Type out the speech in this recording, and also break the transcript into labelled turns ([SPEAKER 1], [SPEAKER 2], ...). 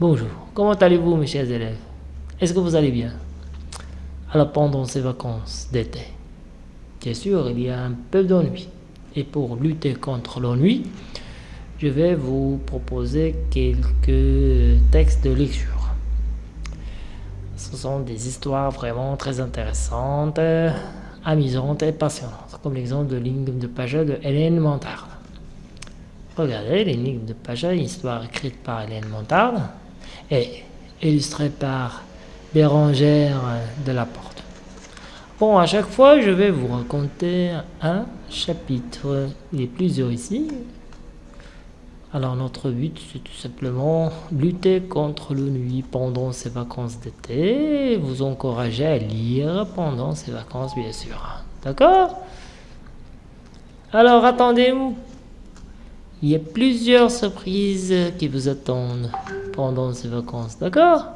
[SPEAKER 1] Bonjour, comment allez-vous mes chers élèves? Est-ce que vous allez bien? Alors pendant ces vacances d'été, bien sûr il y a un peu d'ennui. Et pour lutter contre l'ennui, je vais vous proposer quelques textes de lecture. Ce sont des histoires vraiment très intéressantes, amusantes et passionnantes, comme l'exemple de l'énigme de Paja de Hélène Montarde. Regardez l'énigme de Paja, histoire écrite par Hélène Montarde et illustré par Bérangère de la Porte. Bon, à chaque fois, je vais vous raconter un chapitre. Il y a plusieurs ici. Alors, notre but, c'est tout simplement lutter contre le nuit pendant ces vacances d'été. Vous encourager à lire pendant ces vacances, bien sûr. D'accord? Alors, attendez-vous. Il y a plusieurs surprises qui vous attendent pendant ces vacances, d'accord?